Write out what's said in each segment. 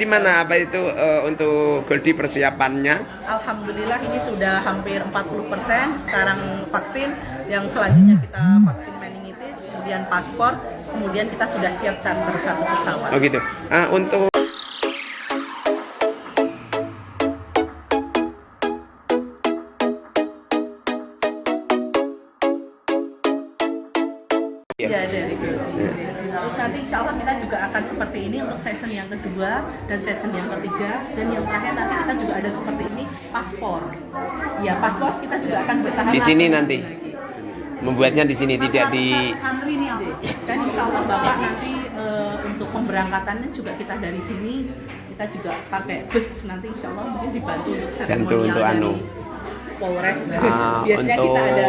Gimana apa itu eh, untuk Goldi persiapannya? Alhamdulillah ini sudah hampir 40% sekarang vaksin yang selanjutnya kita vaksin meningitis, kemudian paspor, kemudian kita sudah siap charter satu pesawat. Oh gitu. Ah, untuk Ya, dari Terus nanti insya Allah kita juga akan seperti ini untuk season yang kedua dan season yang ketiga dan yang terakhir nanti kita juga ada seperti ini paspor. Ya paspor kita juga akan bersama di sini nanti membuatnya di sini tidak di santri nih apa? Dan insya Allah Bapak nanti eh, untuk pemberangkatannya juga kita dari sini kita juga pakai bus nanti insya Allah mungkin dibantu untuk seremonial untuk dari anu. Polres. Ah, Biasanya untuk kita ada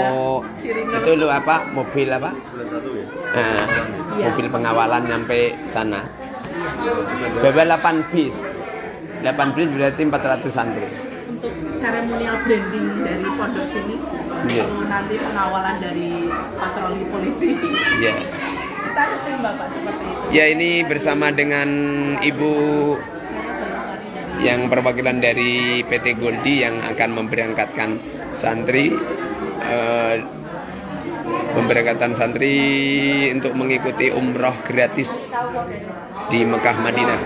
sirine. itu lu apa mobil apa? Ah, Iya. mobil pengawalan nyampe sana. Berapa 8 bis? 8 bis berarti 400 santri. untuk seremonial branding dari pondok sini Iya. lalu nanti pengawalan dari patroli polisi Ya. kita tim bapak seperti itu Ya ini bersama dengan Ibu yang perwakilan dari PT Goldi yang akan memberangkatkan santri eh, pemberangkatan santri untuk mengikuti umroh gratis di Mekah Madinah.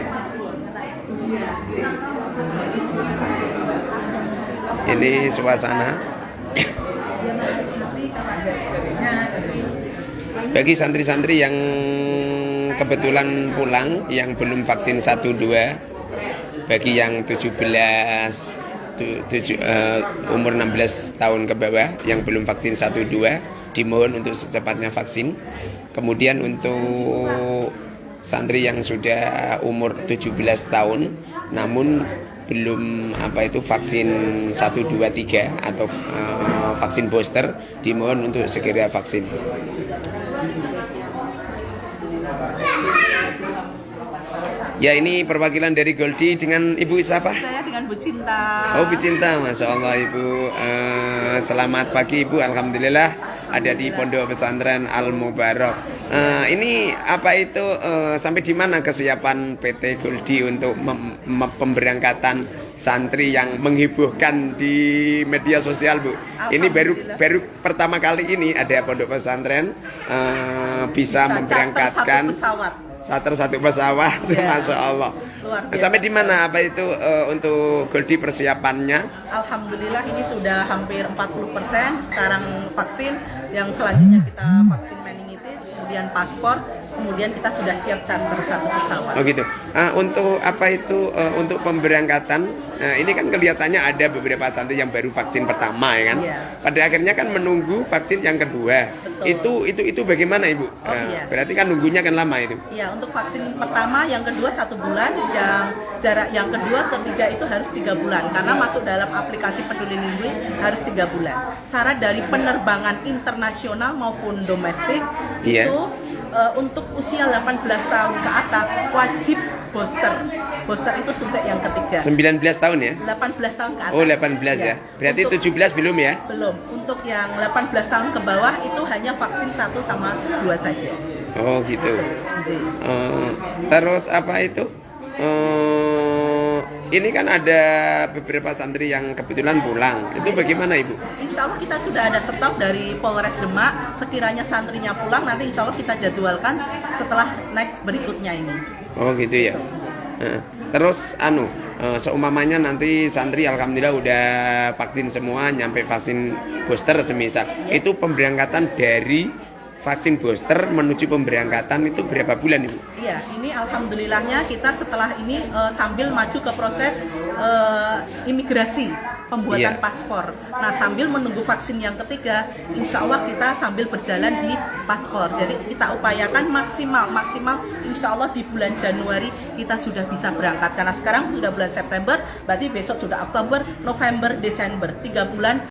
Ini suasana bagi santri-santri yang kebetulan pulang yang belum vaksin 1 2 bagi yang 17 tu- tujuh, eh, umur 16 tahun ke bawah yang belum vaksin 1 2 dimohon untuk secepatnya vaksin. Kemudian untuk santri yang sudah umur 17 tahun namun belum apa itu vaksin 1 2 3 atau eh, vaksin booster dimohon untuk segera vaksin. Ya ini perwakilan dari Goldi dengan Ibu siapa? saya dengan Bu Cinta. Oh Bu Cinta, Masya Allah Ibu. Eh, Selamat pagi Ibu, Alhamdulillah Ada di Pondok Pesantren Al Mubarak Eh, Ini apa itu eh, Sampai di mana kesiapan PT Goldi Untuk pemberangkatan santri yang menghiburkan di media sosial Bu? Ini baru baru pertama kali ini ada Pondok Pesantren eh, Bisa, Bisa memberangkatkan satu pesawat Charter satu pesawat, Ya. Masya Allah Luar biasa. Sampai di mana apa itu eh, untuk Goldi persiapannya? Alhamdulillah ini sudah hampir 40% sekarang vaksin yang selanjutnya kita vaksin meningitis kemudian paspor kemudian kita sudah siap charter satu pesawat Oh gitu. Ah, untuk apa itu eh, untuk pemberangkatan? Nah, ini kan kelihatannya ada beberapa santri yang baru vaksin pertama ya kan. Iya. Pada akhirnya kan menunggu vaksin yang kedua. Betul. Itu itu itu bagaimana ibu? Oh, Ah, iya. Berarti kan nunggunya kan lama itu. Ya, untuk vaksin pertama, yang kedua satu bulan, yang jarak yang kedua, ketiga itu harus tiga bulan karena masuk dalam aplikasi Peduli Lindungi harus tiga bulan. Syarat dari penerbangan internasional maupun domestik Iya. itu eh, untuk usia 18 tahun ke atas wajib booster. Booster itu suntik yang ketiga. 19 tahun ya? 18 tahun ke atas. Oh 18 ya. Berarti Untuk- 17 belum ya? belum. Untuk yang 18 tahun ke bawah itu hanya vaksin satu sama dua saja. Oh gitu. Eh, terus apa itu? Eh, ini kan ada beberapa santri yang kebetulan pulang. Itu bagaimana ibu? Insya Allah kita sudah ada stok dari Polres Demak. Sekiranya santrinya pulang, nanti insya Allah kita jadwalkan setelah next berikutnya ini. Oh gitu ya. Terus anu, eh, seumpamanya nanti santri alhamdulillah udah vaksin semua, nyampe vaksin booster semisal. Itu pemberangkatan dari vaksin booster menuju pemberangkatan itu berapa bulan ibu? Iya, ini alhamdulillahnya kita setelah ini eh, sambil maju ke proses eh, imigrasi pembuatan Iya. paspor. Nah, sambil menunggu vaksin yang ketiga, insya Allah kita sambil berjalan di paspor. Jadi kita upayakan maksimal, maksimal insya Allah di bulan Januari kita sudah bisa berangkat. Karena sekarang sudah bulan September, berarti besok sudah Oktober, November, Desember, tiga bulan